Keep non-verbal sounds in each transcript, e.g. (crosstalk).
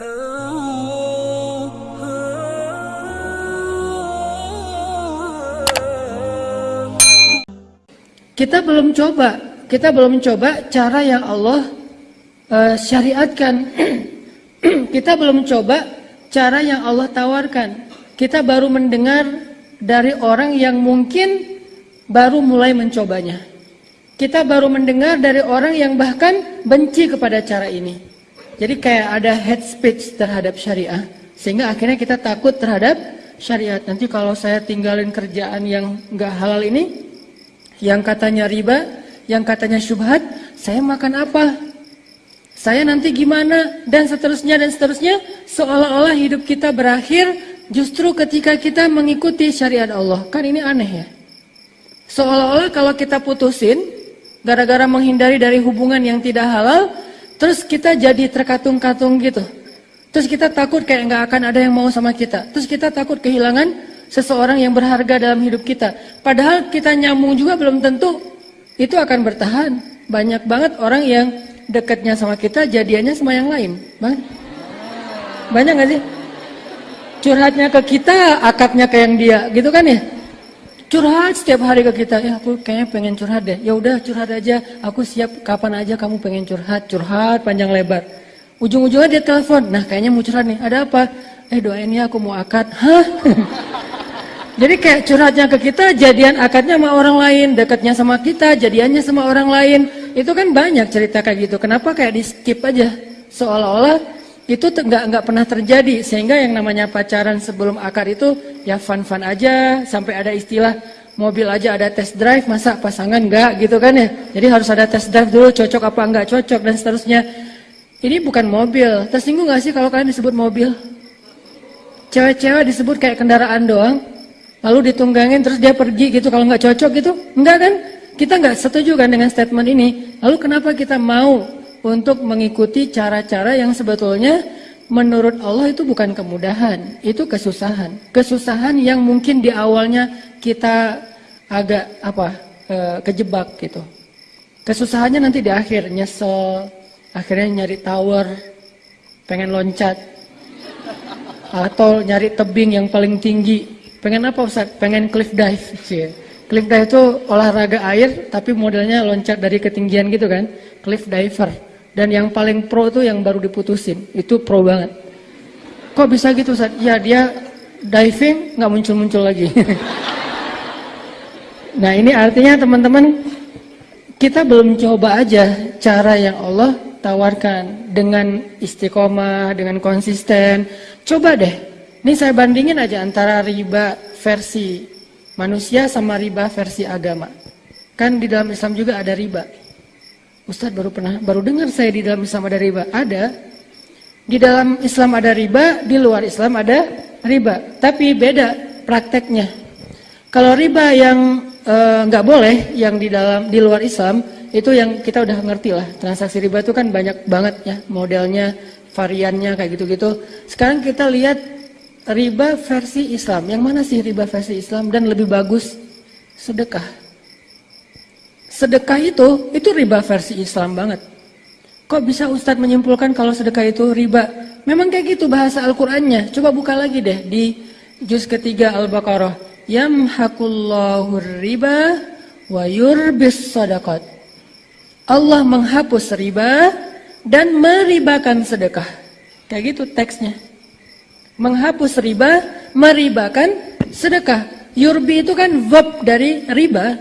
Kita belum coba, kita belum coba cara yang Allah uh, syariatkan. (clears throat) kita belum coba cara yang Allah tawarkan. Kita baru mendengar dari orang yang mungkin baru mulai mencobanya. Kita baru mendengar dari orang yang bahkan benci kepada cara ini. Jadi kayak ada head speech terhadap syariah. Sehingga akhirnya kita takut terhadap syariat. Nanti kalau saya tinggalin kerjaan yang nggak halal ini, yang katanya riba, yang katanya syubhat, saya makan apa? Saya nanti gimana? Dan seterusnya dan seterusnya, seolah-olah hidup kita berakhir justru ketika kita mengikuti syariat Allah. Kan ini aneh ya? Seolah-olah kalau kita putusin, gara-gara menghindari dari hubungan yang tidak halal, terus kita jadi terkatung-katung gitu. Terus kita takut kayak nggak akan ada yang mau sama kita. Terus kita takut kehilangan seseorang yang berharga dalam hidup kita. Padahal kita nyambung juga belum tentu itu akan bertahan. Banyak banget orang yang dekatnya sama kita jadiannya sama yang lain. Bang. Banyak gak sih? Curhatnya ke kita, akadnya ke yang dia, gitu kan ya? Curhat setiap hari ke kita, ya aku kayaknya pengen curhat deh. Ya udah curhat aja, aku siap kapan aja kamu pengen curhat, curhat panjang lebar. Ujung-ujungnya dia telepon, nah kayaknya mau curhat nih, ada apa? Eh doain ya aku mau akad. Hah? (laughs) Jadi kayak curhatnya ke kita, jadian akadnya sama orang lain, dekatnya sama kita, jadiannya sama orang lain. Itu kan banyak cerita kayak gitu. Kenapa kayak di skip aja? Seolah-olah itu nggak nggak pernah terjadi. Sehingga yang namanya pacaran sebelum akad itu ya fun-fun aja, sampai ada istilah mobil aja ada test drive, masa pasangan nggak gitu kan ya? Jadi harus ada test drive dulu, cocok apa nggak cocok dan seterusnya. Ini bukan mobil. Tersinggung nggak sih kalau kalian disebut mobil? Cewek-cewek disebut kayak kendaraan doang lalu ditunggangin terus dia pergi gitu kalau nggak cocok gitu enggak kan kita nggak setuju kan dengan statement ini lalu kenapa kita mau untuk mengikuti cara-cara yang sebetulnya menurut Allah itu bukan kemudahan itu kesusahan kesusahan yang mungkin di awalnya kita agak apa e, kejebak gitu kesusahannya nanti di akhir nyesel akhirnya nyari tower pengen loncat atau nyari tebing yang paling tinggi Pengen apa Ustaz? Pengen cliff dive. Cie. Cliff dive itu olahraga air tapi modelnya loncat dari ketinggian gitu kan. Cliff diver. Dan yang paling pro itu yang baru diputusin. Itu pro banget. Kok bisa gitu Ustaz? Ya dia diving nggak muncul-muncul lagi. (laughs) nah ini artinya teman-teman kita belum coba aja cara yang Allah tawarkan dengan istiqomah, dengan konsisten. Coba deh ini saya bandingin aja antara riba versi manusia sama riba versi agama. Kan di dalam Islam juga ada riba. Ustadz baru pernah baru dengar saya di dalam Islam ada riba. Ada. Di dalam Islam ada riba, di luar Islam ada riba. Tapi beda prakteknya. Kalau riba yang eh, nggak e, boleh, yang di dalam di luar Islam itu yang kita udah ngerti lah. Transaksi riba itu kan banyak banget ya modelnya, variannya kayak gitu-gitu. Sekarang kita lihat riba versi Islam. Yang mana sih riba versi Islam dan lebih bagus? Sedekah. Sedekah itu, itu riba versi Islam banget. Kok bisa Ustadz menyimpulkan kalau sedekah itu riba? Memang kayak gitu bahasa Al-Qur'annya. Coba buka lagi deh di juz ketiga Al-Baqarah. Yamhaqullahu riba wa yurbis sadaqat. Allah menghapus riba dan meribakan sedekah. Kayak gitu teksnya menghapus riba, meribakan sedekah. Yurbi itu kan verb dari riba,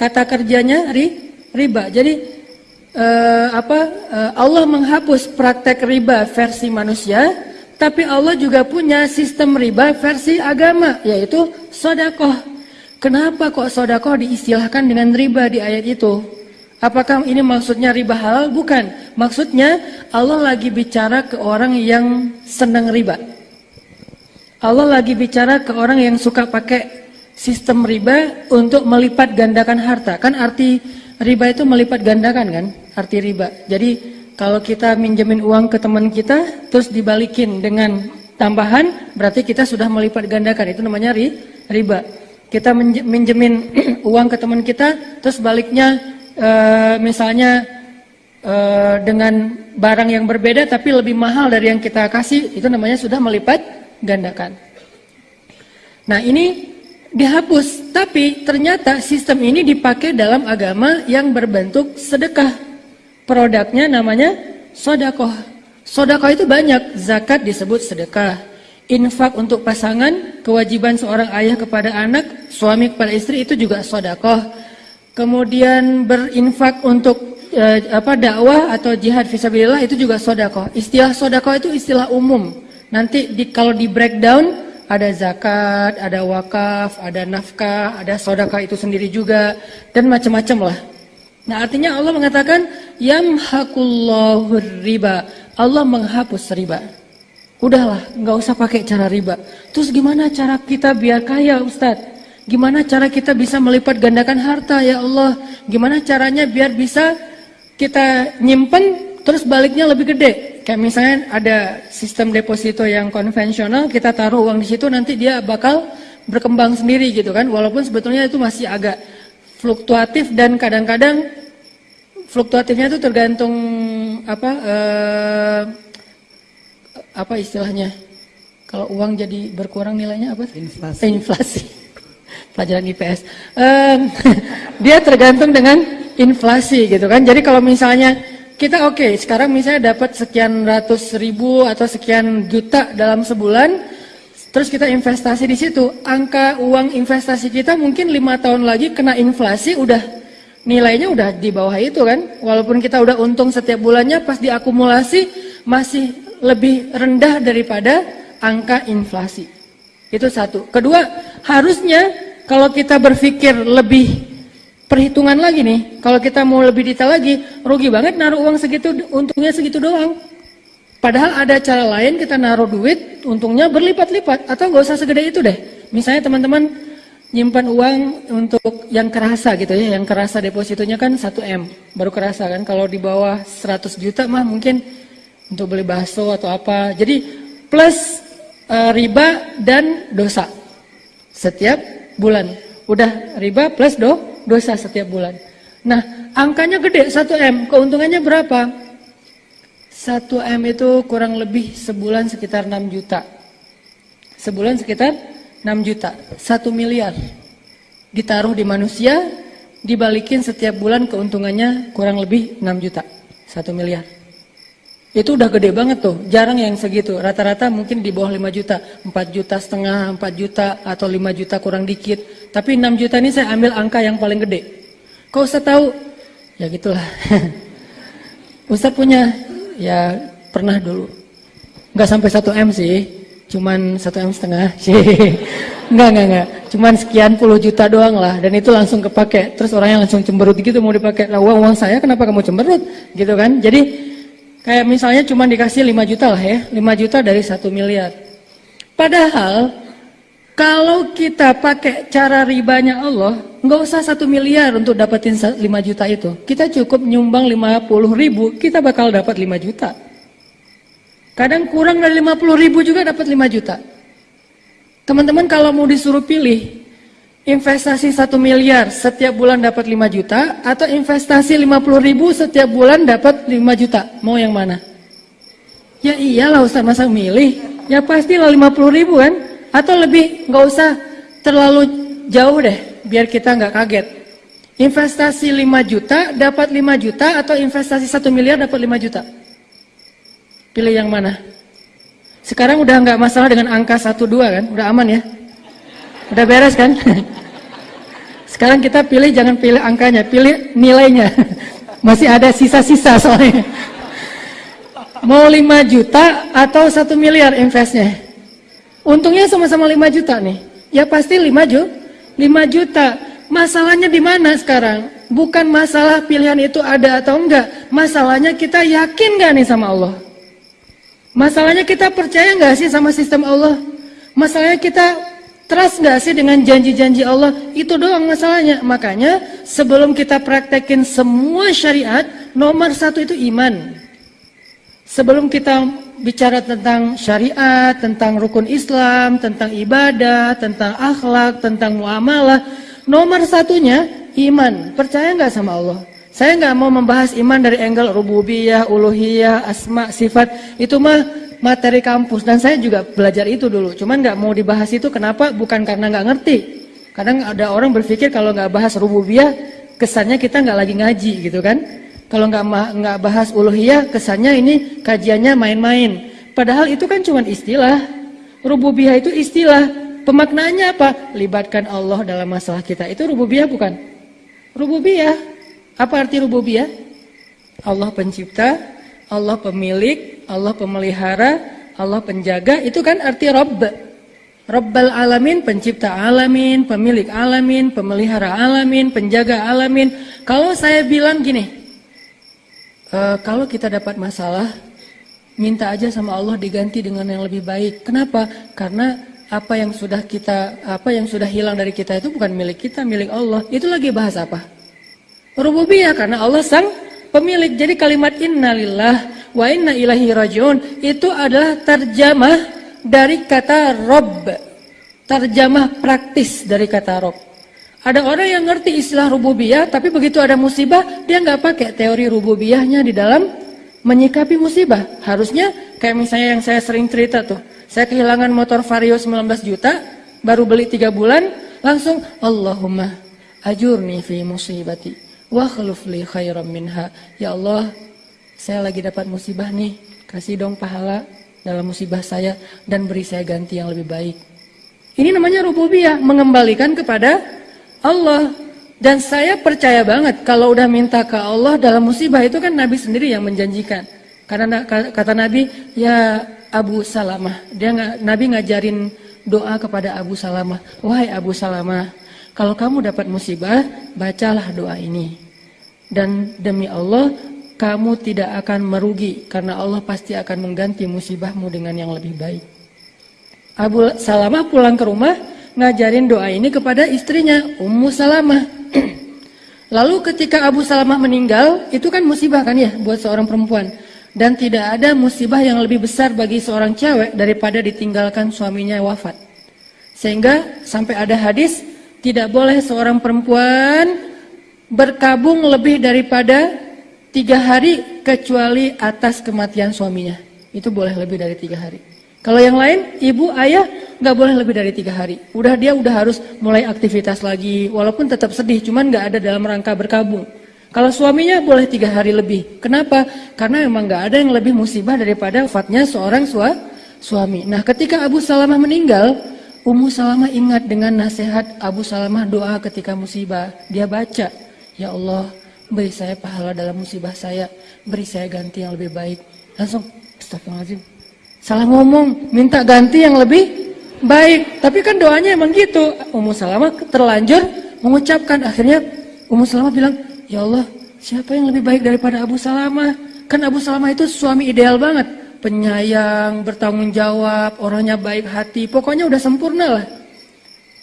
kata kerjanya ri, riba. Jadi uh, apa? Uh, Allah menghapus praktek riba versi manusia, tapi Allah juga punya sistem riba versi agama, yaitu sodakoh. Kenapa kok sodakoh diistilahkan dengan riba di ayat itu? Apakah ini maksudnya riba halal? Bukan. Maksudnya Allah lagi bicara ke orang yang senang riba. Allah lagi bicara ke orang yang suka pakai sistem riba untuk melipat gandakan harta. Kan arti riba itu melipat gandakan kan? Arti riba. Jadi kalau kita minjemin uang ke teman kita, terus dibalikin dengan tambahan, berarti kita sudah melipat gandakan. Itu namanya ri, riba. Kita minjemin (clears throat) uang ke teman kita, terus baliknya e, misalnya uh, dengan barang yang berbeda tapi lebih mahal dari yang kita kasih, itu namanya sudah melipat gandakan. Nah ini dihapus, tapi ternyata sistem ini dipakai dalam agama yang berbentuk sedekah. Produknya namanya sodakoh. Sodakoh itu banyak, zakat disebut sedekah. Infak untuk pasangan, kewajiban seorang ayah kepada anak, suami kepada istri itu juga sodakoh. Kemudian berinfak untuk eh, apa dakwah atau jihad fisabilillah itu juga sodakoh. Istilah sodakoh itu istilah umum. Nanti di, kalau di breakdown ada zakat, ada wakaf, ada nafkah, ada sodakah itu sendiri juga, dan macam-macam lah. Nah artinya Allah mengatakan, Yamhakullahu riba. Allah menghapus riba. Udahlah, nggak usah pakai cara riba. Terus gimana cara kita biar kaya Ustadz? Gimana cara kita bisa melipat gandakan harta ya Allah? Gimana caranya biar bisa kita nyimpen terus baliknya lebih gede? Kayak misalnya ada sistem deposito yang konvensional, kita taruh uang di situ nanti dia bakal berkembang sendiri gitu kan. Walaupun sebetulnya itu masih agak fluktuatif dan kadang-kadang fluktuatifnya itu tergantung apa eh, apa istilahnya? Kalau uang jadi berkurang nilainya apa? Inflasi. Inflasi. (laughs) Pelajaran IPS. Eh, (laughs) dia tergantung dengan inflasi gitu kan. Jadi kalau misalnya kita oke, okay, sekarang misalnya dapat sekian ratus ribu atau sekian juta dalam sebulan, terus kita investasi di situ, angka uang investasi kita mungkin lima tahun lagi kena inflasi udah nilainya udah di bawah itu kan, walaupun kita udah untung setiap bulannya pas diakumulasi masih lebih rendah daripada angka inflasi. Itu satu. Kedua, harusnya kalau kita berpikir lebih perhitungan lagi nih. Kalau kita mau lebih detail lagi, rugi banget naruh uang segitu, untungnya segitu doang. Padahal ada cara lain kita naruh duit, untungnya berlipat-lipat. Atau gak usah segede itu deh. Misalnya teman-teman nyimpan uang untuk yang kerasa gitu ya. Yang kerasa depositonya kan 1M. Baru kerasa kan. Kalau di bawah 100 juta mah mungkin untuk beli bakso atau apa. Jadi plus uh, riba dan dosa. Setiap bulan. Udah riba plus do, dosa setiap bulan. Nah, angkanya gede 1M, keuntungannya berapa? 1M itu kurang lebih sebulan sekitar 6 juta. Sebulan sekitar 6 juta, 1 miliar. Ditaruh di manusia, dibalikin setiap bulan keuntungannya kurang lebih 6 juta, 1 miliar. Itu udah gede banget tuh, jarang yang segitu. Rata-rata mungkin di bawah 5 juta, 4 juta setengah, 4 juta atau 5 juta kurang dikit. Tapi 6 juta ini saya ambil angka yang paling gede. Kau usah tahu? Ya gitulah. (laughs) Ustaz punya, ya pernah dulu. Nggak sampai 1 M sih, cuman 1 M setengah (laughs) sih. Enggak, enggak, enggak. Cuman sekian puluh juta doang lah. Dan itu langsung kepake. Terus orangnya langsung cemberut gitu mau dipakai. Nah uang, uang saya kenapa kamu cemberut? Gitu kan. Jadi Kayak misalnya cuma dikasih 5 juta lah ya, 5 juta dari 1 miliar. Padahal kalau kita pakai cara ribanya Allah, nggak usah 1 miliar untuk dapetin 5 juta itu. Kita cukup nyumbang 50 ribu, kita bakal dapat 5 juta. Kadang kurang dari 50 ribu juga dapat 5 juta. Teman-teman kalau mau disuruh pilih, investasi 1 miliar setiap bulan dapat 5 juta atau investasi 50 ribu setiap bulan dapat 5 juta mau yang mana ya iyalah Ustaz masa milih ya pastilah 50 ribu kan atau lebih nggak usah terlalu jauh deh biar kita nggak kaget investasi 5 juta dapat 5 juta atau investasi 1 miliar dapat 5 juta pilih yang mana sekarang udah nggak masalah dengan angka 1-2 kan udah aman ya Udah beres kan? (laughs) Sekarang kita pilih jangan pilih angkanya, pilih nilainya. (laughs) Masih ada sisa-sisa soalnya. Mau 5 juta atau 1 miliar investnya? Untungnya sama-sama 5 juta nih. Ya pasti 5 juta. 5 juta. Masalahnya di mana sekarang? Bukan masalah pilihan itu ada atau enggak. Masalahnya kita yakin gak nih sama Allah? Masalahnya kita percaya gak sih sama sistem Allah? Masalahnya kita Trust nggak sih dengan janji-janji Allah? Itu doang masalahnya. Makanya sebelum kita praktekin semua syariat, nomor satu itu iman. Sebelum kita bicara tentang syariat, tentang rukun Islam, tentang ibadah, tentang akhlak, tentang muamalah, nomor satunya iman. Percaya nggak sama Allah? Saya nggak mau membahas iman dari angle rububiyah, uluhiyah, asma, sifat. Itu mah materi kampus dan saya juga belajar itu dulu. Cuman nggak mau dibahas itu kenapa? Bukan karena nggak ngerti. Kadang ada orang berpikir kalau nggak bahas rububiyah, kesannya kita nggak lagi ngaji gitu kan? Kalau nggak nggak bahas uluhiyah, kesannya ini kajiannya main-main. Padahal itu kan cuma istilah. Rububiyah itu istilah. Pemaknaannya apa? Libatkan Allah dalam masalah kita. Itu rububiyah bukan? Rububiyah. Apa arti rububiyah? Allah pencipta, Allah pemilik, Allah pemelihara, Allah penjaga, itu kan arti Rabb. Rabbal alamin, pencipta alamin, pemilik alamin, pemelihara alamin, penjaga alamin. Kalau saya bilang gini, e, kalau kita dapat masalah, minta aja sama Allah diganti dengan yang lebih baik. Kenapa? Karena apa yang sudah kita, apa yang sudah hilang dari kita itu bukan milik kita, milik Allah. Itu lagi bahas apa? Rububiyah karena Allah sang pemilik. Jadi kalimat innalillah wa inna ilahi rajiun itu adalah terjemah dari kata Rob. Terjemah praktis dari kata Rob. Ada orang yang ngerti istilah rububiyah, tapi begitu ada musibah, dia nggak pakai teori rububiyahnya di dalam menyikapi musibah. Harusnya kayak misalnya yang saya sering cerita tuh, saya kehilangan motor Vario 19 juta, baru beli 3 bulan, langsung Allahumma ajurni fi musibati wa li khairam minha. Ya Allah, saya lagi dapat musibah nih, kasih dong pahala dalam musibah saya dan beri saya ganti yang lebih baik. Ini namanya rububiyah, mengembalikan kepada Allah. Dan saya percaya banget kalau udah minta ke Allah dalam musibah itu kan Nabi sendiri yang menjanjikan. Karena kata Nabi, ya Abu Salamah, dia Nabi ngajarin doa kepada Abu Salamah, wahai Abu Salamah, kalau kamu dapat musibah, bacalah doa ini. Dan demi Allah, kamu tidak akan merugi karena Allah pasti akan mengganti musibahmu dengan yang lebih baik. Abu Salamah pulang ke rumah ngajarin doa ini kepada istrinya Ummu Salamah. (clears throat) Lalu ketika Abu Salamah meninggal, itu kan musibah kan ya buat seorang perempuan. Dan tidak ada musibah yang lebih besar bagi seorang cewek daripada ditinggalkan suaminya wafat. Sehingga sampai ada hadis tidak boleh seorang perempuan berkabung lebih daripada tiga hari kecuali atas kematian suaminya. Itu boleh lebih dari tiga hari. Kalau yang lain, ibu, ayah nggak boleh lebih dari tiga hari. Udah dia udah harus mulai aktivitas lagi, walaupun tetap sedih, cuman nggak ada dalam rangka berkabung. Kalau suaminya boleh tiga hari lebih. Kenapa? Karena memang nggak ada yang lebih musibah daripada wafatnya seorang sua, suami. Nah, ketika Abu Salamah meninggal, Ummu Salamah ingat dengan nasihat Abu Salamah doa ketika musibah. Dia baca, Ya Allah, beri saya pahala dalam musibah saya, beri saya ganti yang lebih baik. Langsung, astagfirullahaladzim. Salah ngomong, minta ganti yang lebih baik. Tapi kan doanya emang gitu. Ummu Salamah terlanjur mengucapkan. Akhirnya Ummu Salamah bilang, Ya Allah, siapa yang lebih baik daripada Abu Salamah? Kan Abu Salamah itu suami ideal banget penyayang, bertanggung jawab, orangnya baik hati, pokoknya udah sempurna lah.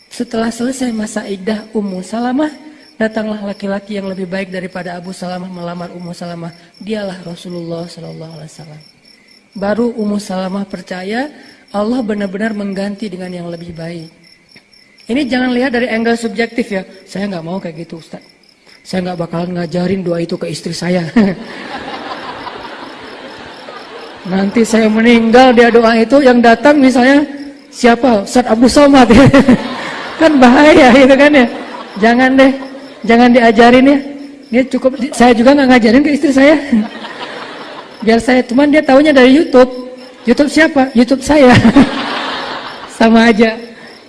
Setelah selesai masa iddah Ummu Salamah, datanglah laki-laki yang lebih baik daripada Abu Salamah melamar Ummu Salamah. Dialah Rasulullah Sallallahu Alaihi Wasallam. Baru Ummu Salamah percaya Allah benar-benar mengganti dengan yang lebih baik. Ini jangan lihat dari angle subjektif ya. Saya nggak mau kayak gitu Ustaz. Saya nggak bakalan ngajarin doa itu ke istri saya. (laughs) Nanti saya meninggal dia doa itu yang datang misalnya siapa? Ustaz Abu Somad. (laughs) kan bahaya itu kan ya. Jangan deh, jangan diajarin ya. Dia cukup saya juga nggak ngajarin ke istri saya. (laughs) Biar saya cuman dia tahunya dari YouTube. YouTube siapa? YouTube saya. (laughs) Sama aja.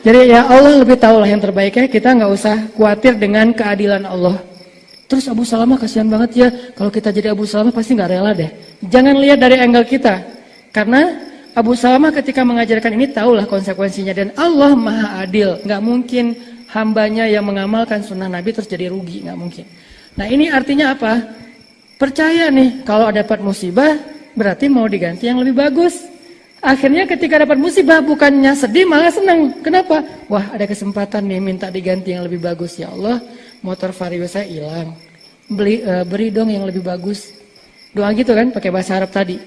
Jadi ya Allah lebih tahu lah yang terbaik ya. Kita nggak usah khawatir dengan keadilan Allah. Terus Abu Salamah kasihan banget ya, kalau kita jadi Abu Salamah pasti nggak rela deh. Jangan lihat dari angle kita, karena Abu Salamah ketika mengajarkan ini tahulah konsekuensinya dan Allah maha adil, nggak mungkin hambanya yang mengamalkan sunnah Nabi terus jadi rugi, nggak mungkin. Nah ini artinya apa? Percaya nih, kalau dapat musibah berarti mau diganti yang lebih bagus. Akhirnya ketika dapat musibah bukannya sedih malah senang. Kenapa? Wah ada kesempatan nih minta diganti yang lebih bagus ya Allah motor vario saya hilang. Beli uh, beri dong yang lebih bagus. Doa gitu kan pakai bahasa Arab tadi.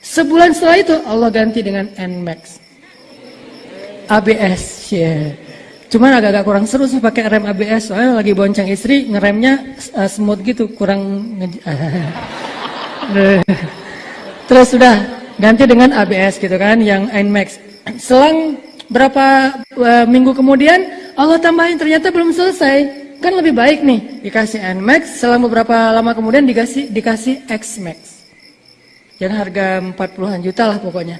Sebulan setelah itu Allah ganti dengan Nmax. ABS, yeah. Cuman agak-agak kurang seru sih pakai rem ABS soalnya lagi bonceng istri ngeremnya uh, smooth gitu kurang (laughs) terus sudah ganti dengan ABS gitu kan yang Nmax selang berapa uh, minggu kemudian Allah tambahin ternyata belum selesai Kan lebih baik nih dikasih Nmax, selang beberapa lama kemudian dikasih dikasih Xmax. Yang harga 40-an juta lah pokoknya.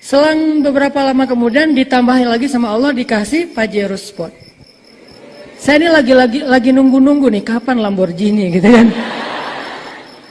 Selang beberapa lama kemudian ditambahin lagi sama Allah dikasih Pajero Sport. Saya ini lagi-lagi lagi nunggu-nunggu nih kapan Lamborghini gitu kan.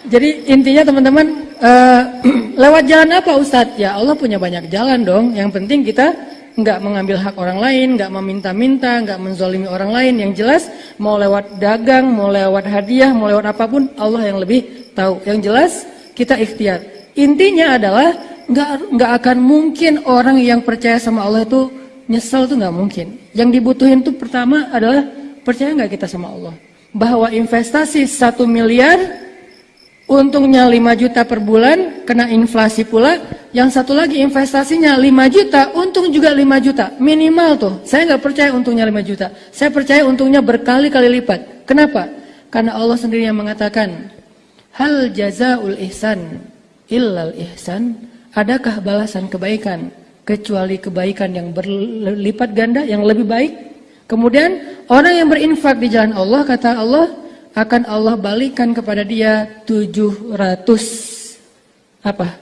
Jadi intinya teman-teman uh, (clears throat) lewat jalan apa Ustadz? Ya Allah punya banyak jalan dong. Yang penting kita nggak mengambil hak orang lain, nggak meminta-minta, nggak menzolimi orang lain. Yang jelas mau lewat dagang, mau lewat hadiah, mau lewat apa pun, Allah yang lebih tahu. Yang jelas kita ikhtiar. Intinya adalah nggak nggak akan mungkin orang yang percaya sama Allah itu nyesel tuh nggak mungkin. Yang dibutuhin tuh pertama adalah percaya nggak kita sama Allah. Bahwa investasi satu miliar Untungnya 5 juta per bulan, kena inflasi pula. Yang satu lagi investasinya 5 juta, untung juga 5 juta. Minimal tuh. Saya nggak percaya untungnya 5 juta. Saya percaya untungnya berkali-kali lipat. Kenapa? Karena Allah sendiri yang mengatakan, Hal jazaul ihsan illal ihsan. Adakah balasan kebaikan kecuali kebaikan yang berlipat ganda, yang lebih baik? Kemudian orang yang berinfak di jalan Allah, kata Allah, akan Allah balikan kepada dia 700 apa?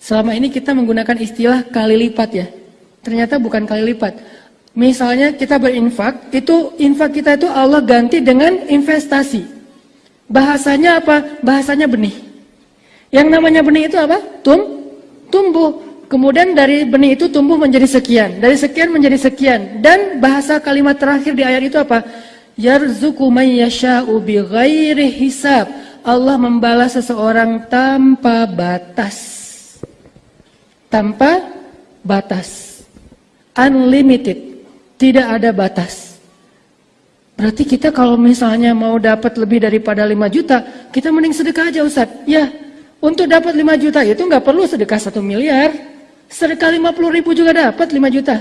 Selama ini kita menggunakan istilah kali lipat ya. Ternyata bukan kali lipat. Misalnya kita berinfak, itu infak kita itu Allah ganti dengan investasi. Bahasanya apa? Bahasanya benih. Yang namanya benih itu apa? Tum, tumbuh. Kemudian dari benih itu tumbuh menjadi sekian. Dari sekian menjadi sekian. Dan bahasa kalimat terakhir di ayat itu apa? yarzuku man yasha'u bighairi hisab. Allah membalas seseorang tanpa batas. Tanpa batas. Unlimited. Tidak ada batas. Berarti kita kalau misalnya mau dapat lebih daripada 5 juta, kita mending sedekah aja Ustaz. Ya, untuk dapat 5 juta itu nggak perlu sedekah 1 miliar. Sedekah 50 ribu juga dapat 5 juta.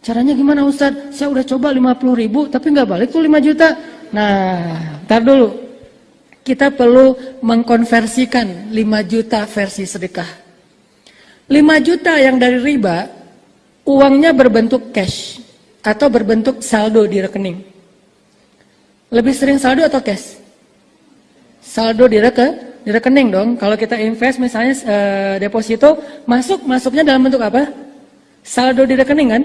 Caranya gimana Ustaz? Saya udah coba 50 ribu tapi nggak balik tuh 5 juta. Nah, ntar dulu. Kita perlu mengkonversikan 5 juta versi sedekah. 5 juta yang dari riba, uangnya berbentuk cash atau berbentuk saldo di rekening. Lebih sering saldo atau cash? Saldo di, reke, di rekening dong. Kalau kita invest misalnya eh, deposito, masuk masuknya dalam bentuk apa? Saldo di rekening kan?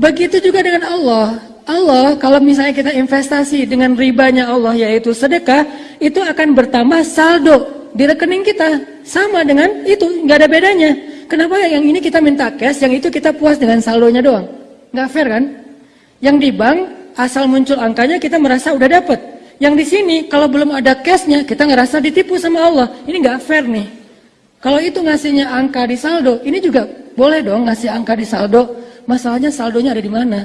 Begitu juga dengan Allah. Allah kalau misalnya kita investasi dengan ribanya Allah yaitu sedekah, itu akan bertambah saldo di rekening kita. Sama dengan itu, nggak ada bedanya. Kenapa yang ini kita minta cash, yang itu kita puas dengan saldonya doang? Nggak fair kan? Yang di bank asal muncul angkanya kita merasa udah dapet. Yang di sini kalau belum ada cashnya kita ngerasa ditipu sama Allah. Ini nggak fair nih. Kalau itu ngasihnya angka di saldo, ini juga boleh dong ngasih angka di saldo. Masalahnya saldonya ada di mana?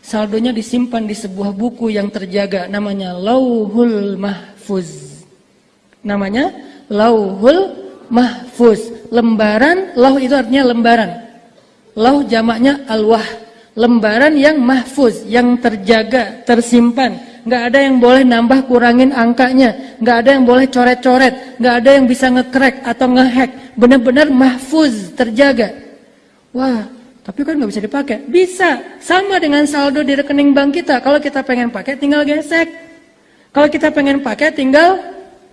Saldonya disimpan di sebuah buku yang terjaga namanya Lauhul Mahfuz. Namanya Lauhul Mahfuz. Lembaran, lauh itu artinya lembaran. Lauh jamaknya alwah. Lembaran yang mahfuz, yang terjaga, tersimpan. Nggak ada yang boleh nambah kurangin angkanya. Nggak ada yang boleh coret-coret. Nggak ada yang bisa ngekrek atau ngehack. Benar-benar mahfuz, terjaga. Wah, tapi kan nggak bisa dipakai. Bisa. Sama dengan saldo di rekening bank kita. Kalau kita pengen pakai tinggal gesek. Kalau kita pengen pakai tinggal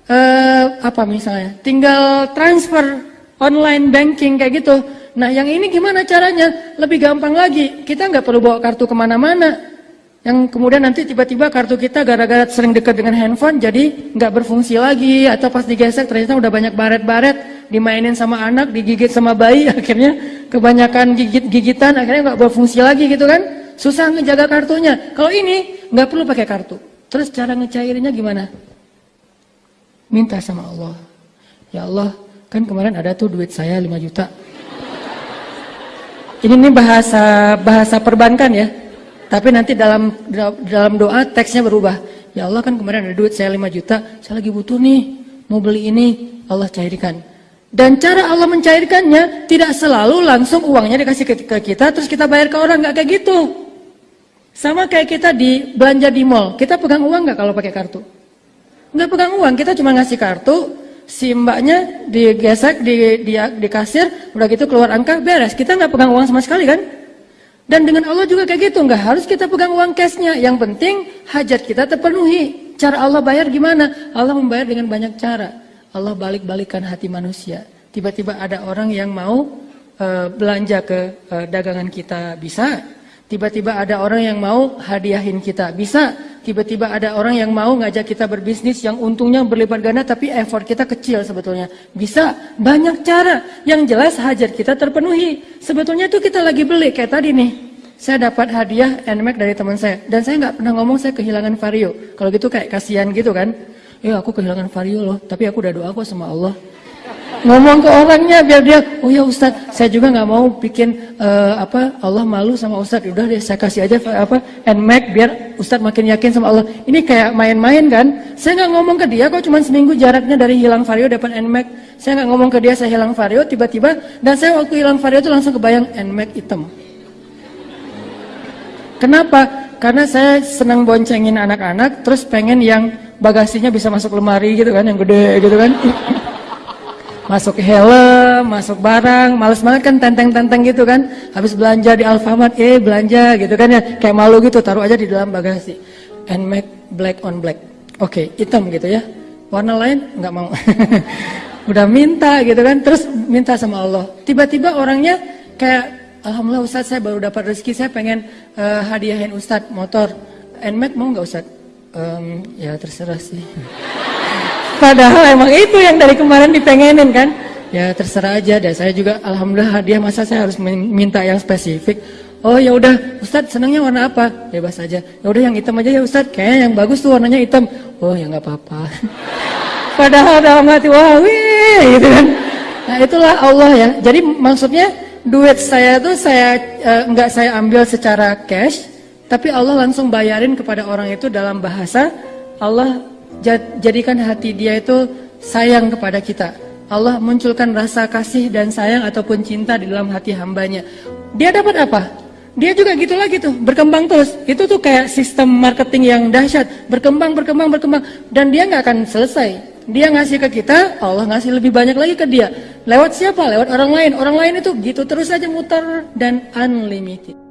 uh, apa misalnya? Tinggal transfer online banking kayak gitu. Nah yang ini gimana caranya? Lebih gampang lagi. Kita nggak perlu bawa kartu ke mana-mana yang kemudian nanti tiba-tiba kartu kita gara-gara sering dekat dengan handphone jadi nggak berfungsi lagi. Atau pas digesek ternyata udah banyak baret-baret. Dimainin sama anak digigit sama bayi (laughs) akhirnya kebanyakan gigit-gigitan akhirnya nggak berfungsi lagi gitu kan. Susah ngejaga kartunya. Kalau ini nggak perlu pakai kartu. Terus cara ngecairinya gimana? Minta sama Allah. Ya Allah kan kemarin ada tuh duit saya 5 juta. Ini nih bahasa bahasa perbankan ya tapi nanti dalam dalam doa teksnya berubah. Ya Allah kan kemarin ada duit saya 5 juta, saya lagi butuh nih, mau beli ini, Allah cairkan. Dan cara Allah mencairkannya tidak selalu langsung uangnya dikasih ke, kita terus kita bayar ke orang nggak kayak gitu. Sama kayak kita di belanja di mall, kita pegang uang nggak kalau pakai kartu? Nggak pegang uang, kita cuma ngasih kartu, si mbaknya digesek di, di, di kasir, udah gitu keluar angka beres. Kita nggak pegang uang sama sekali kan? Dan dengan Allah juga kayak gitu, nggak harus kita pegang uang cashnya. Yang penting hajat kita terpenuhi. Cara Allah bayar gimana? Allah membayar dengan banyak cara. Allah balik-balikan hati manusia. Tiba-tiba ada orang yang mau uh, belanja ke uh, dagangan kita bisa. Tiba-tiba ada orang yang mau hadiahin kita bisa. Tiba-tiba ada orang yang mau ngajak kita berbisnis yang untungnya berlipat ganda tapi effort kita kecil sebetulnya. Bisa, banyak cara. Yang jelas hajat kita terpenuhi. Sebetulnya itu kita lagi beli kayak tadi nih. Saya dapat hadiah NMAX dari teman saya dan saya nggak pernah ngomong saya kehilangan vario. Kalau gitu kayak kasihan gitu kan ya aku kehilangan vario loh, tapi aku udah doa kok sama Allah. Ngomong ke orangnya biar dia, oh ya Ustad, saya juga nggak mau bikin uh, apa Allah malu sama Ustad. Udah deh saya kasih aja apa nmax biar Ustad makin yakin sama Allah. Ini kayak main-main kan? Saya nggak ngomong ke dia kok cuma seminggu jaraknya dari hilang vario dapat nmax. Saya nggak ngomong ke dia saya hilang vario tiba-tiba dan saya waktu hilang vario itu langsung kebayang nmax hitam. Kenapa? Karena saya senang boncengin anak-anak, terus pengen yang bagasinya bisa masuk lemari gitu kan, yang gede gitu kan. Masuk helm, masuk barang, males banget kan tenteng-tenteng gitu kan. Habis belanja di Alfamart, eh belanja gitu kan ya, kayak malu gitu, taruh aja di dalam bagasi. And make black on black. Oke, okay, hitam gitu ya. Warna lain nggak mau. (laughs) Udah minta gitu kan, terus minta sama Allah. Tiba-tiba orangnya kayak Alhamdulillah Ustadz saya baru dapat rezeki, saya pengen uh, hadiahin Ustadz motor. Nmax mau nggak Ustadz? Um, ya terserah sih. (laughs) Padahal emang itu yang dari kemarin dipengenin kan. Ya terserah aja deh. Saya juga alhamdulillah hadiah masa saya harus minta yang spesifik. Oh ya udah, Ustadz senangnya warna apa? Bebas aja. Ya udah yang hitam aja ya Ustadz. Kayaknya yang bagus tuh warnanya hitam. Oh ya nggak apa-apa. (laughs) Padahal dalam hati wah wih gitu kan. Nah itulah Allah ya. Jadi maksudnya duit saya tuh saya uh, nggak saya ambil secara cash, tapi Allah langsung bayarin kepada orang itu dalam bahasa Allah jadikan hati dia itu sayang kepada kita. Allah munculkan rasa kasih dan sayang ataupun cinta di dalam hati hambanya. Dia dapat apa? Dia juga gitu lagi tuh, berkembang terus. Itu tuh kayak sistem marketing yang dahsyat, berkembang, berkembang, berkembang, dan dia nggak akan selesai. Dia ngasih ke kita, Allah ngasih lebih banyak lagi ke dia. Lewat siapa? Lewat orang lain. Orang lain itu gitu terus saja muter dan unlimited.